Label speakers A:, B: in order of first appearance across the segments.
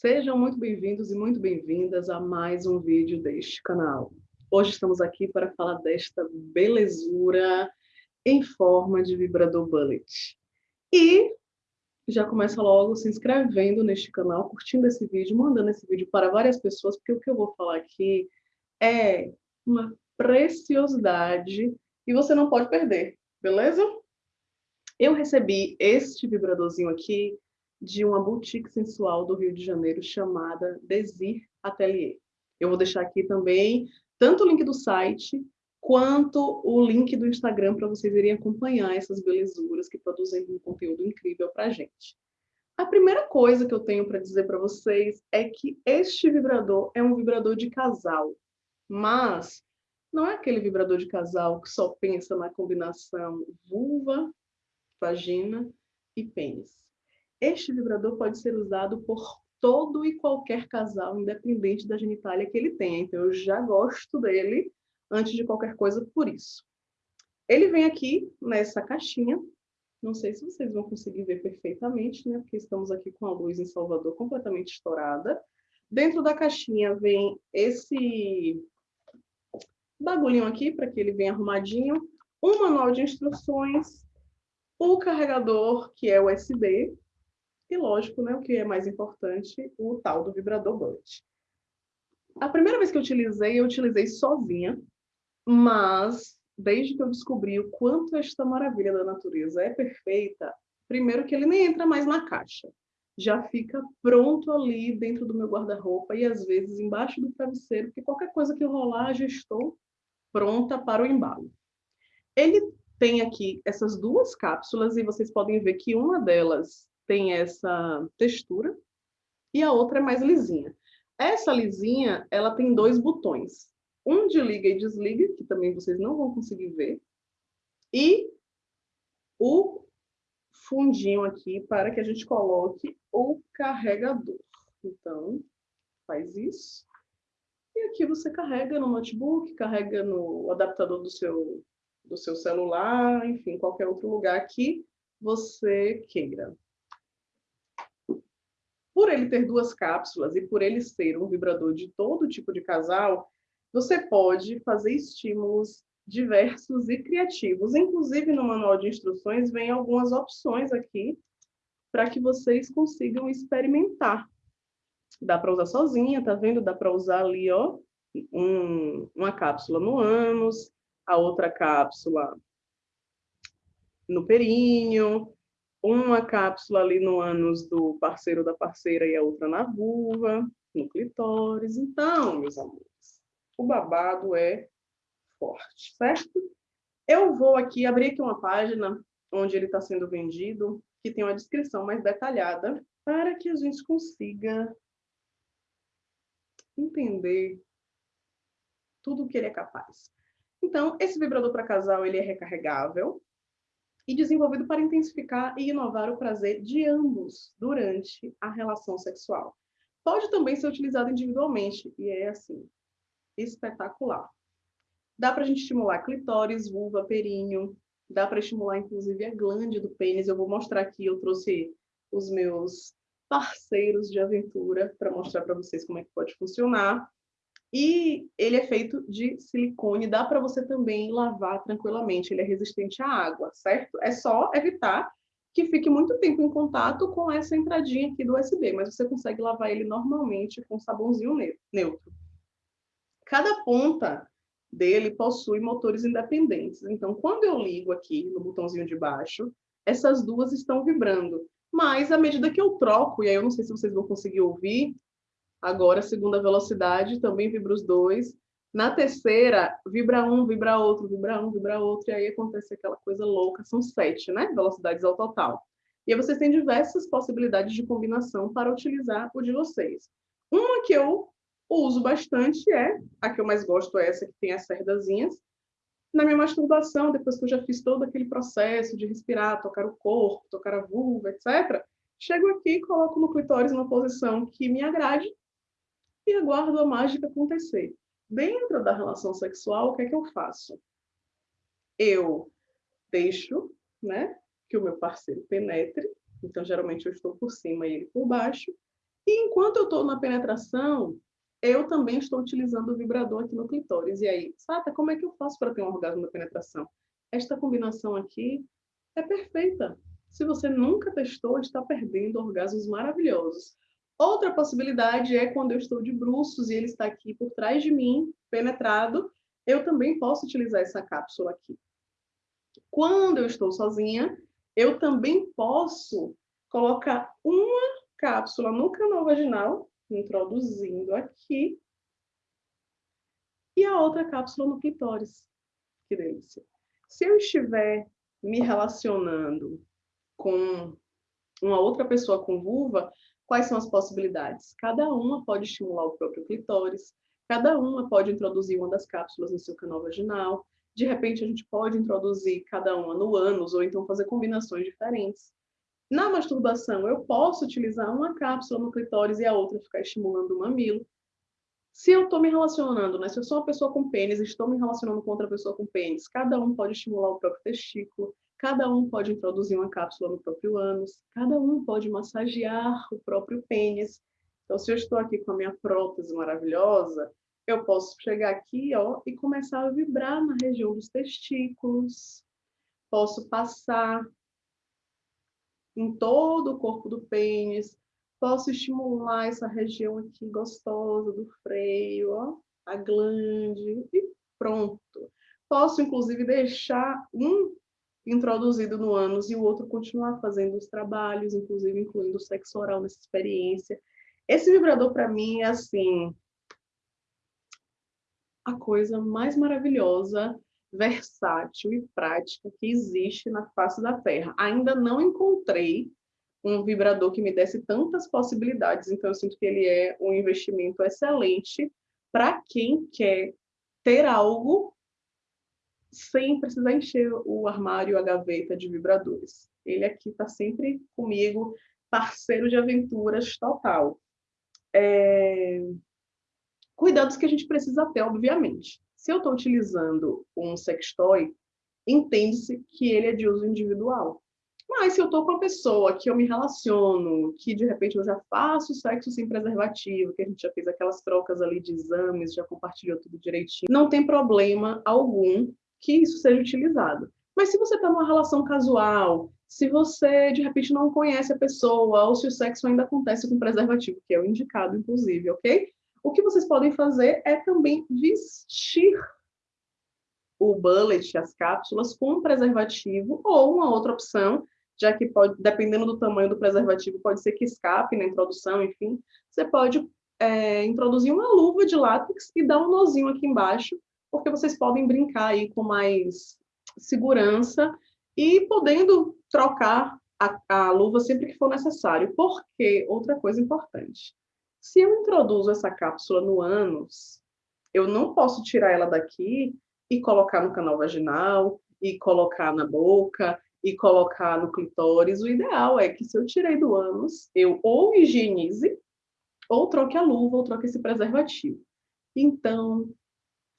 A: Sejam muito bem-vindos e muito bem-vindas a mais um vídeo deste canal. Hoje estamos aqui para falar desta belezura em forma de vibrador bullet. E já começa logo se inscrevendo neste canal, curtindo esse vídeo, mandando esse vídeo para várias pessoas, porque o que eu vou falar aqui é uma preciosidade e você não pode perder, beleza? Eu recebi este vibradorzinho aqui de uma boutique sensual do Rio de Janeiro chamada Desir Atelier. Eu vou deixar aqui também tanto o link do site quanto o link do Instagram para vocês irem acompanhar essas belezuras que produzem um conteúdo incrível para a gente. A primeira coisa que eu tenho para dizer para vocês é que este vibrador é um vibrador de casal, mas não é aquele vibrador de casal que só pensa na combinação vulva, vagina e pênis. Este vibrador pode ser usado por todo e qualquer casal, independente da genitália que ele tenha. Então, eu já gosto dele antes de qualquer coisa por isso. Ele vem aqui nessa caixinha. Não sei se vocês vão conseguir ver perfeitamente, né? Porque estamos aqui com a luz em Salvador completamente estourada. Dentro da caixinha vem esse bagulhinho aqui, para que ele venha arrumadinho. Um manual de instruções. O carregador, que é USB, e lógico, né, o que é mais importante, o tal do vibrador bullet. A primeira vez que eu utilizei, eu utilizei sozinha, mas desde que eu descobri o quanto esta maravilha da natureza é perfeita, primeiro que ele nem entra mais na caixa. Já fica pronto ali dentro do meu guarda-roupa e às vezes embaixo do travesseiro, porque qualquer coisa que rolar, já estou pronta para o embalo. Ele tem aqui essas duas cápsulas e vocês podem ver que uma delas tem essa textura e a outra é mais lisinha. Essa lisinha, ela tem dois botões. Um de liga e desliga, que também vocês não vão conseguir ver. E o fundinho aqui para que a gente coloque o carregador. Então, faz isso. E aqui você carrega no notebook, carrega no adaptador do seu, do seu celular, enfim, qualquer outro lugar que você queira. Ele ter duas cápsulas e por ele ser um vibrador de todo tipo de casal, você pode fazer estímulos diversos e criativos. Inclusive, no manual de instruções, vem algumas opções aqui para que vocês consigam experimentar. Dá para usar sozinha, tá vendo? Dá para usar ali, ó, um, uma cápsula no ânus, a outra cápsula no períneo, uma cápsula ali no ânus do parceiro da parceira e a outra na vulva, no clitóris. Então, meus amores, o babado é forte, certo? Eu vou aqui abrir aqui uma página onde ele está sendo vendido, que tem uma descrição mais detalhada, para que a gente consiga entender tudo o que ele é capaz. Então, esse vibrador para casal, ele é recarregável, e desenvolvido para intensificar e inovar o prazer de ambos durante a relação sexual. Pode também ser utilizado individualmente, e é assim, espetacular. Dá para a gente estimular clitóris, vulva, períneo, dá para estimular inclusive a glande do pênis. Eu vou mostrar aqui, eu trouxe os meus parceiros de aventura para mostrar para vocês como é que pode funcionar. E ele é feito de silicone, dá para você também lavar tranquilamente, ele é resistente à água, certo? É só evitar que fique muito tempo em contato com essa entradinha aqui do USB, mas você consegue lavar ele normalmente com sabãozinho neutro. Cada ponta dele possui motores independentes, então quando eu ligo aqui no botãozinho de baixo, essas duas estão vibrando, mas à medida que eu troco, e aí eu não sei se vocês vão conseguir ouvir, Agora, segunda velocidade, também vibra os dois. Na terceira, vibra um, vibra outro, vibra um, vibra outro, e aí acontece aquela coisa louca, são sete, né? Velocidades ao total. E aí vocês têm diversas possibilidades de combinação para utilizar o de vocês. Uma que eu uso bastante é, a que eu mais gosto é essa que tem as cerdazinhas. Na minha masturbação, depois que eu já fiz todo aquele processo de respirar, tocar o corpo, tocar a vulva, etc., chego aqui e coloco no clitóris numa posição que me agrade e aguardo a mágica acontecer. Dentro da relação sexual, o que é que eu faço? Eu deixo né, que o meu parceiro penetre, então geralmente eu estou por cima e ele por baixo, E enquanto eu estou na penetração, eu também estou utilizando o vibrador aqui no clitóris. E aí, Sata, como é que eu faço para ter um orgasmo na penetração? Esta combinação aqui é perfeita. Se você nunca testou, está perdendo orgasmos maravilhosos. Outra possibilidade é quando eu estou de bruços e ele está aqui por trás de mim, penetrado, eu também posso utilizar essa cápsula aqui. Quando eu estou sozinha, eu também posso colocar uma cápsula no canal vaginal, introduzindo aqui, e a outra cápsula no clitóris. Que delícia. Se eu estiver me relacionando com uma outra pessoa com vulva, quais são as possibilidades? Cada uma pode estimular o próprio clitóris, cada uma pode introduzir uma das cápsulas no seu canal vaginal, de repente a gente pode introduzir cada uma no ânus, ou então fazer combinações diferentes. Na masturbação, eu posso utilizar uma cápsula no clitóris e a outra ficar estimulando o mamilo. Se eu estou me relacionando, né? Se eu sou uma pessoa com pênis e estou me relacionando com outra pessoa com pênis, cada um pode estimular o próprio testículo, cada um pode introduzir uma cápsula no próprio ânus, cada um pode massagear o próprio pênis. Então, se eu estou aqui com a minha prótese maravilhosa, eu posso chegar aqui, ó, e começar a vibrar na região dos testículos. Posso passar em todo o corpo do pênis. Posso estimular essa região aqui gostosa do freio, ó, a glande, e pronto. Posso, inclusive, deixar um introduzido no ânus e o outro continuar fazendo os trabalhos, inclusive incluindo o sexo oral nessa experiência. Esse vibrador, para mim, é assim, a coisa mais maravilhosa versátil e prática que existe na face da Terra. Ainda não encontrei um vibrador que me desse tantas possibilidades, então eu sinto que ele é um investimento excelente para quem quer ter algo sem precisar encher o armário, a gaveta de vibradores. Ele aqui está sempre comigo, parceiro de aventuras total. É... Cuidados que a gente precisa ter, obviamente. Se eu estou utilizando um sextoy, entende-se que ele é de uso individual. Mas se eu estou com uma pessoa que eu me relaciono, que de repente eu já faço sexo sem preservativo, que a gente já fez aquelas trocas ali de exames, já compartilhou tudo direitinho, não tem problema algum que isso seja utilizado. Mas se você está numa relação casual, se você de repente não conhece a pessoa, ou se o sexo ainda acontece com preservativo, que é o indicado, inclusive, ok? O que vocês podem fazer é também vestir o bullet, as cápsulas, com um preservativo ou uma outra opção, já que pode, dependendo do tamanho do preservativo, pode ser que escape na introdução, enfim. Você pode é, introduzir uma luva de látex e dar um nozinho aqui embaixo, porque vocês podem brincar aí com mais segurança e podendo trocar a, a luva sempre que for necessário. Porque, outra coisa importante, se eu introduzo essa cápsula no ânus, eu não posso tirar ela daqui e colocar no canal vaginal, e colocar na boca, e colocar no clitóris. O ideal é que se eu tirei do ânus, eu ou higienize, ou troque a luva, ou troque esse preservativo. Então,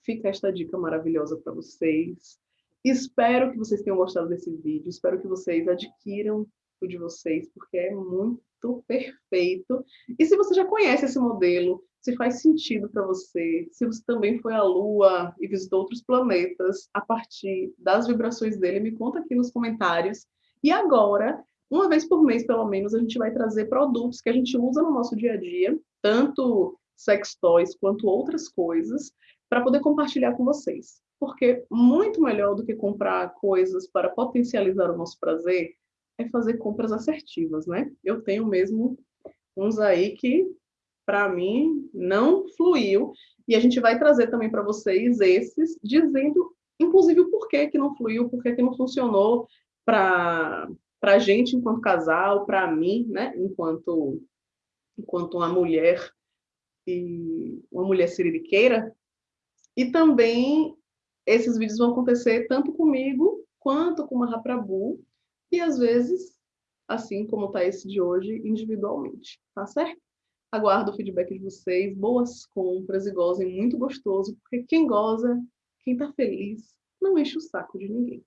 A: fica esta dica maravilhosa para vocês. Espero que vocês tenham gostado desse vídeo, espero que vocês adquiram o de vocês, porque é muito perfeito. E se você já conhece esse modelo, se faz sentido para você, se você também foi à Lua e visitou outros planetas a partir das vibrações dele, me conta aqui nos comentários. E agora, uma vez por mês, pelo menos, a gente vai trazer produtos que a gente usa no nosso dia a dia, tanto sex toys quanto outras coisas, para poder compartilhar com vocês. Porque muito melhor do que comprar coisas para potencializar o nosso prazer, é fazer compras assertivas, né? Eu tenho mesmo uns aí que, para mim, não fluiu. E a gente vai trazer também para vocês esses, dizendo, inclusive, o porquê que não fluiu, porquê que não funcionou para a gente enquanto casal, para mim, né? Enquanto, enquanto uma mulher e uma mulher siririqueira. E também esses vídeos vão acontecer tanto comigo quanto com uma Raprabu, e às vezes, assim como está esse de hoje, individualmente, tá certo? Aguardo o feedback de vocês, boas compras e gozem muito gostoso, porque quem goza, quem está feliz, não enche o saco de ninguém.